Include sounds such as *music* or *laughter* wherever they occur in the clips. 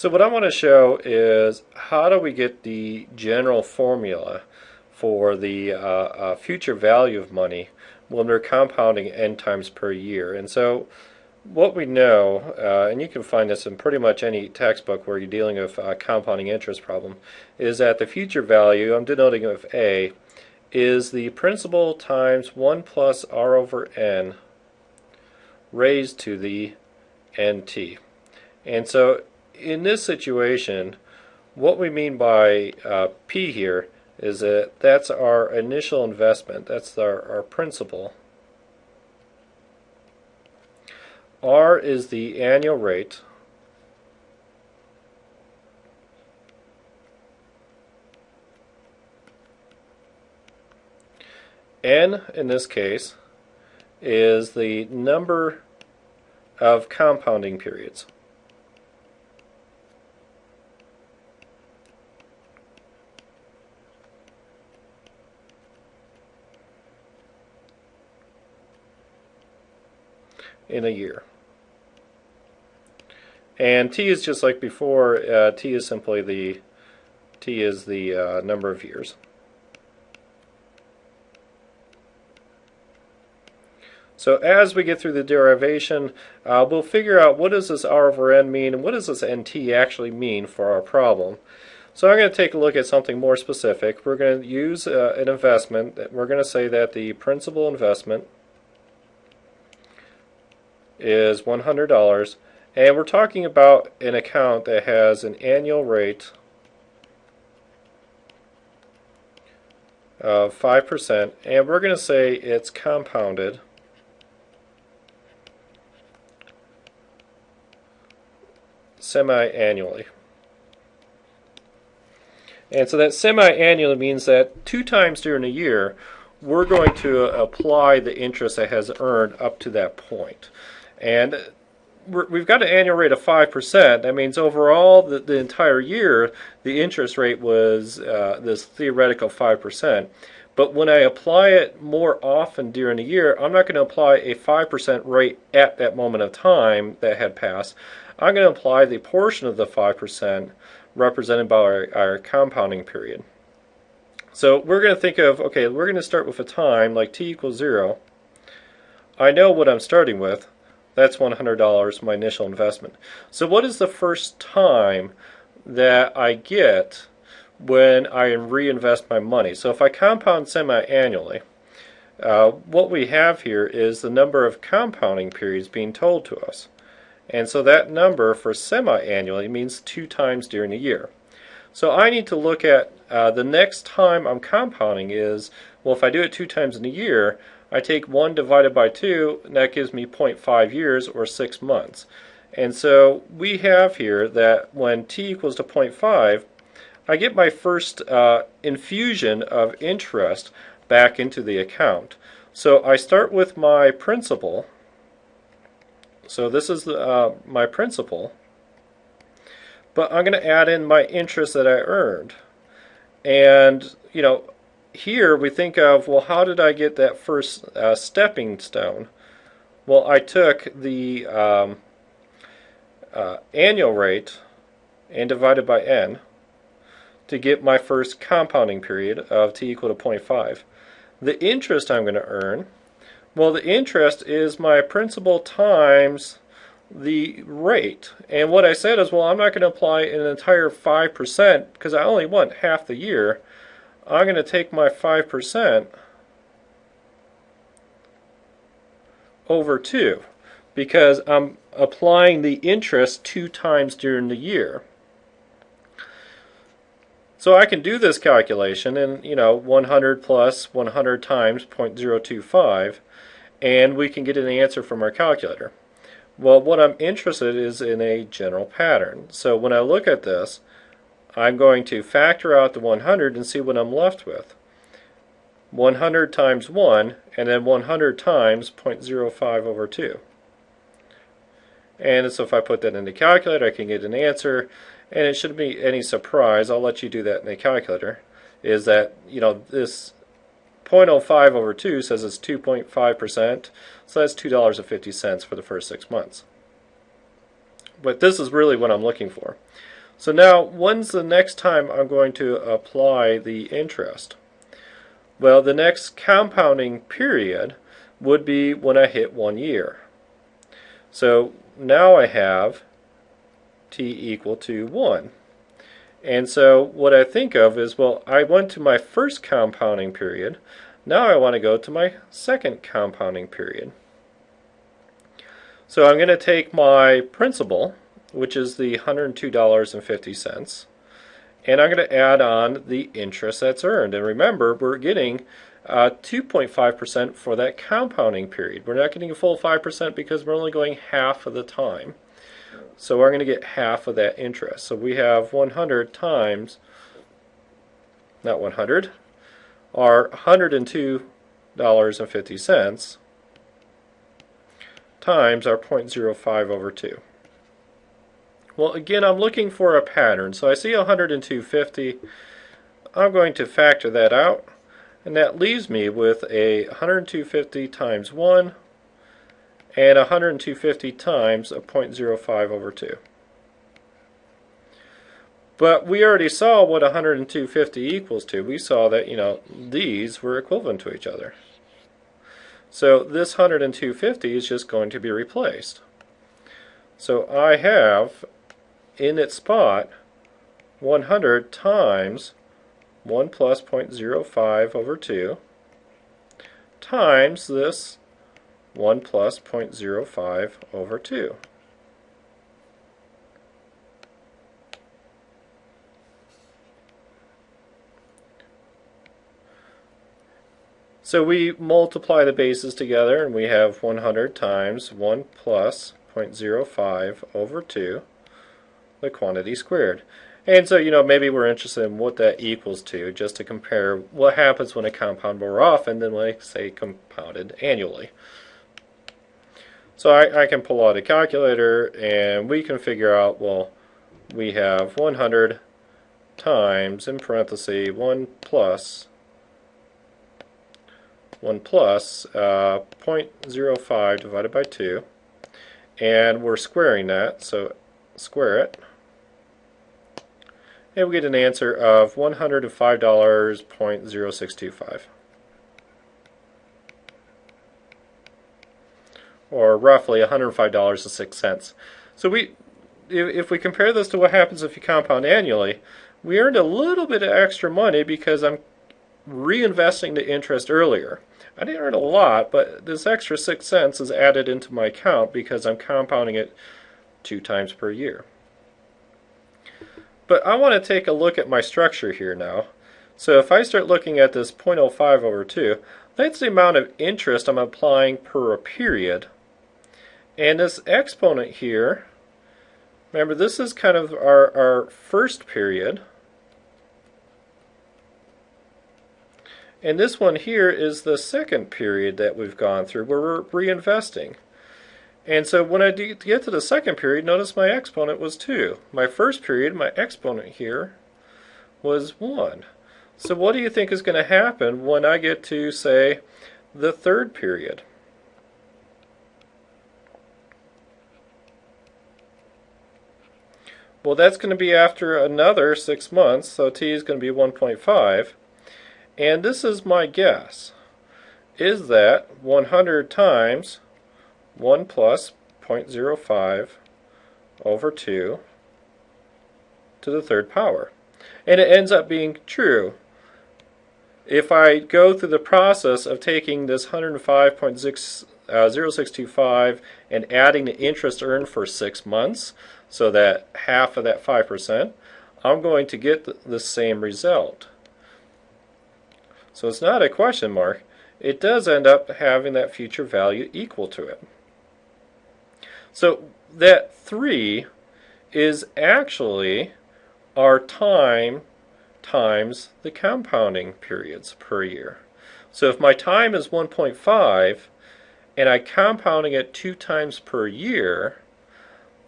So what I want to show is how do we get the general formula for the uh, uh, future value of money when we're compounding n times per year. And so what we know, uh, and you can find this in pretty much any textbook where you're dealing with a compounding interest problem, is that the future value, I'm denoting with A, is the principal times 1 plus r over n raised to the nt. And so in this situation, what we mean by uh, P here is that that's our initial investment. That's our, our principal. R is the annual rate. N, in this case, is the number of compounding periods. In a year. And t is just like before, uh, t is simply the t is the uh, number of years. So as we get through the derivation, uh, we'll figure out what does this r over n mean and what does this nt actually mean for our problem. So I'm going to take a look at something more specific. We're going to use uh, an investment. We're going to say that the principal investment is $100 and we're talking about an account that has an annual rate of 5% and we're going to say it's compounded semi-annually. And so that semi-annually means that two times during a year we're going to apply the interest that has earned up to that point. And we've got an annual rate of 5%. That means overall, the, the entire year, the interest rate was uh, this theoretical 5%. But when I apply it more often during the year, I'm not going to apply a 5% rate at that moment of time that had passed. I'm going to apply the portion of the 5% represented by our, our compounding period. So we're going to think of, okay, we're going to start with a time like t equals 0. I know what I'm starting with. That's $100, my initial investment. So what is the first time that I get when I reinvest my money? So if I compound semi-annually, uh, what we have here is the number of compounding periods being told to us. And so that number for semi-annually means two times during a year. So I need to look at uh, the next time I'm compounding is, well, if I do it two times in a year, I take 1 divided by 2, and that gives me 0.5 years or 6 months. And so we have here that when t equals to 0.5, I get my first uh, infusion of interest back into the account. So I start with my principal. So this is uh, my principal. But I'm going to add in my interest that I earned. And, you know, here we think of, well, how did I get that first uh, stepping stone? Well, I took the um, uh, annual rate and divided by n to get my first compounding period of t equal to 0.5. The interest I'm going to earn, well, the interest is my principal times the rate. And what I said is, well, I'm not going to apply an entire 5% because I only want half the year. I'm going to take my 5% over 2 because I'm applying the interest two times during the year. So I can do this calculation and you know 100 plus 100 times 0.025 and we can get an answer from our calculator. Well what I'm interested in is in a general pattern. So when I look at this I'm going to factor out the 100 and see what I'm left with. 100 times 1 and then 100 times 0.05 over 2. And so if I put that in the calculator I can get an answer and it shouldn't be any surprise, I'll let you do that in the calculator, is that you know this 0.05 over 2 says it's 2.5%, so that's $2.50 for the first six months. but this is really what I'm looking for. So now, when's the next time I'm going to apply the interest? Well, the next compounding period would be when I hit one year. So now I have t equal to 1. And so what I think of is, well, I went to my first compounding period. Now I want to go to my second compounding period. So I'm going to take my principal, which is the $102.50, and I'm going to add on the interest that's earned. And remember, we're getting 2.5% uh, for that compounding period. We're not getting a full 5% because we're only going half of the time. So we're going to get half of that interest. So we have 100 times, not 100, are $102.50 times our 0.05 over 2. Well, again, I'm looking for a pattern. So I see 102.50. I'm going to factor that out. And that leaves me with a 102.50 times 1 and 102.50 times a 0.05 over 2. But we already saw what 102.50 equals to. We saw that, you know, these were equivalent to each other. So this 102.50 is just going to be replaced. So I have in its spot 100 times 1 plus 0.05 over 2 times this 1 plus 0.05 over 2. So we multiply the bases together and we have 100 times 1 plus 0.05 over 2, the quantity squared. And so, you know, maybe we're interested in what that equals to, just to compare what happens when I compound more often than when I, say, compounded annually. So I, I can pull out a calculator and we can figure out, well, we have 100 times, in parentheses, 1 plus 1 plus uh, 0.05 divided by 2 and we're squaring that so square it and we get an answer of $105.0625 or roughly $105.06 so we if we compare this to what happens if you compound annually we earned a little bit of extra money because I'm reinvesting the interest earlier. I didn't earn a lot, but this extra six cents is added into my account because I'm compounding it two times per year. But I want to take a look at my structure here now. So if I start looking at this 0.05 over 2, that's the amount of interest I'm applying per a period. And this exponent here, remember this is kind of our, our first period. And this one here is the second period that we've gone through where we're reinvesting. And so when I get to the second period, notice my exponent was 2. My first period, my exponent here was 1. So what do you think is going to happen when I get to, say, the third period? Well, that's going to be after another 6 months, so t is going to be 1.5. And this is my guess, is that 100 times 1 plus 0.05 over 2 to the third power. And it ends up being true. If I go through the process of taking this 105.0625 uh, and adding the interest earned for six months, so that half of that 5%, I'm going to get the, the same result. So it's not a question mark. It does end up having that future value equal to it. So that 3 is actually our time times the compounding periods per year. So if my time is 1.5 and I'm compounding it two times per year,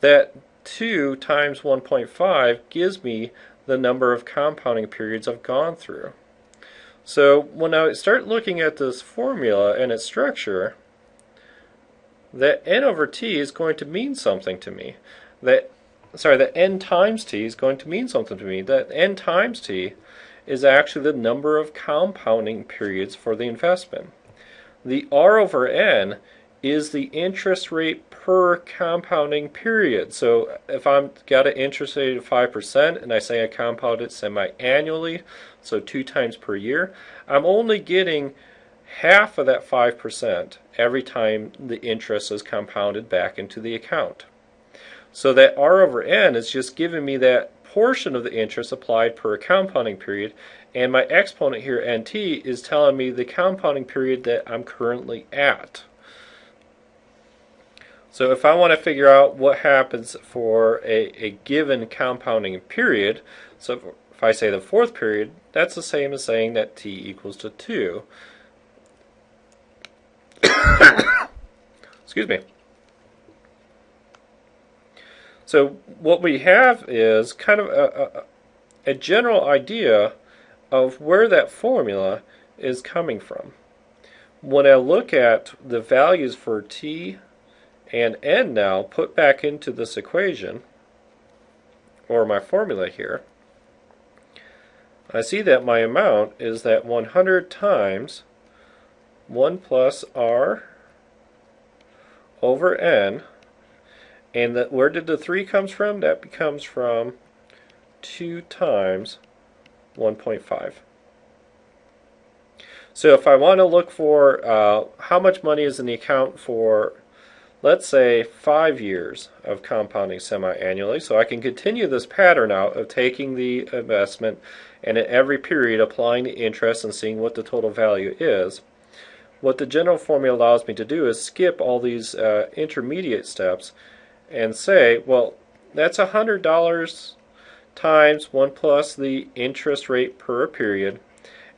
that 2 times 1.5 gives me the number of compounding periods I've gone through. So when I start looking at this formula and its structure, that n over t is going to mean something to me. that sorry, that n times t is going to mean something to me. That n times t is actually the number of compounding periods for the investment. The R over N is the interest rate per compounding period. So if I've got an interest rate of 5% and I say I compound it semi-annually, so two times per year, I'm only getting half of that 5% every time the interest is compounded back into the account. So that R over N is just giving me that portion of the interest applied per compounding period, and my exponent here, nt, is telling me the compounding period that I'm currently at. So if I want to figure out what happens for a, a given compounding period, so if I say the fourth period, that's the same as saying that t equals to 2. *coughs* Excuse me. So what we have is kind of a, a, a general idea of where that formula is coming from. When I look at the values for t and n now put back into this equation, or my formula here, I see that my amount is that 100 times 1 plus r over n and that where did the 3 comes from? That becomes from 2 times 1.5. So if I want to look for uh, how much money is in the account for, let's say, five years of compounding semi-annually, so I can continue this pattern out of taking the investment and at every period applying the interest and seeing what the total value is. What the general formula allows me to do is skip all these uh, intermediate steps and say, well, that's $100 times 1 plus the interest rate per period.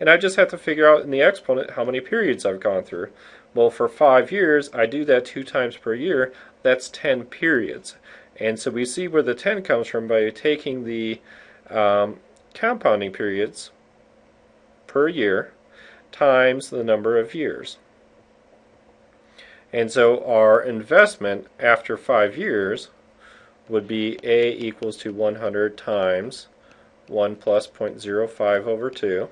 And I just have to figure out in the exponent how many periods I've gone through. Well, for five years, I do that two times per year. That's 10 periods. And so we see where the 10 comes from by taking the um, compounding periods per year times the number of years. And so our investment after five years would be A equals to 100 times 1 plus 0.05 over 2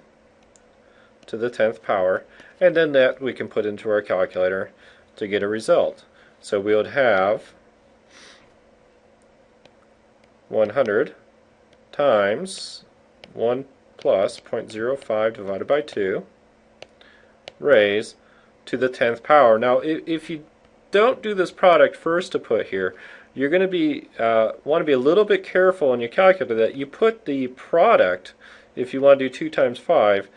to the 10th power. And then that we can put into our calculator to get a result. So we would have 100 times 1 plus 0.05 divided by 2 raised to the 10th power. Now, if, if you don't do this product first to put here, you're going to be uh, want to be a little bit careful in your calculator that you put the product, if you want to do 2 times 5,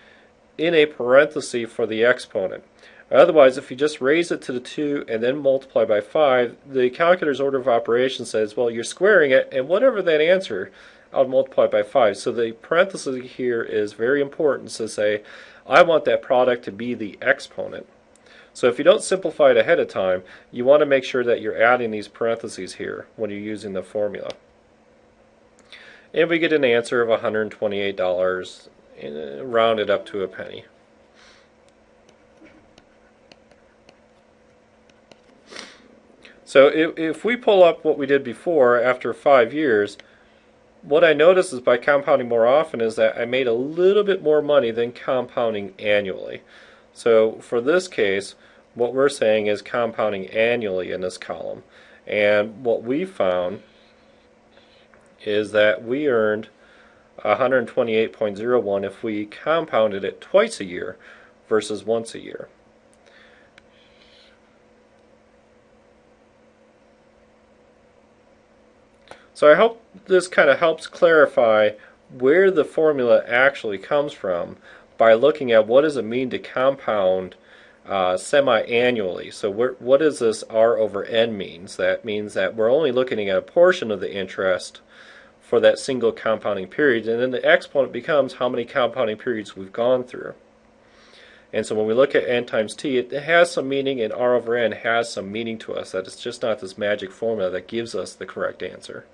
in a parenthesis for the exponent. Otherwise, if you just raise it to the 2 and then multiply by 5, the calculator's order of operations says, well, you're squaring it, and whatever that answer, I'll multiply by 5. So the parenthesis here is very important to say, I want that product to be the exponent. So if you don't simplify it ahead of time, you want to make sure that you're adding these parentheses here when you're using the formula. And we get an answer of $128 uh, rounded up to a penny. So if, if we pull up what we did before after five years, what I notice is by compounding more often is that I made a little bit more money than compounding annually. So for this case, what we're saying is compounding annually in this column. And what we found is that we earned 128.01 if we compounded it twice a year versus once a year. So I hope this kind of helps clarify where the formula actually comes from by looking at what does it mean to compound uh, semi-annually. So what does this R over N means? That means that we're only looking at a portion of the interest for that single compounding period, and then the exponent becomes how many compounding periods we've gone through. And so when we look at n times t, it has some meaning, and r over n has some meaning to us, that it's just not this magic formula that gives us the correct answer.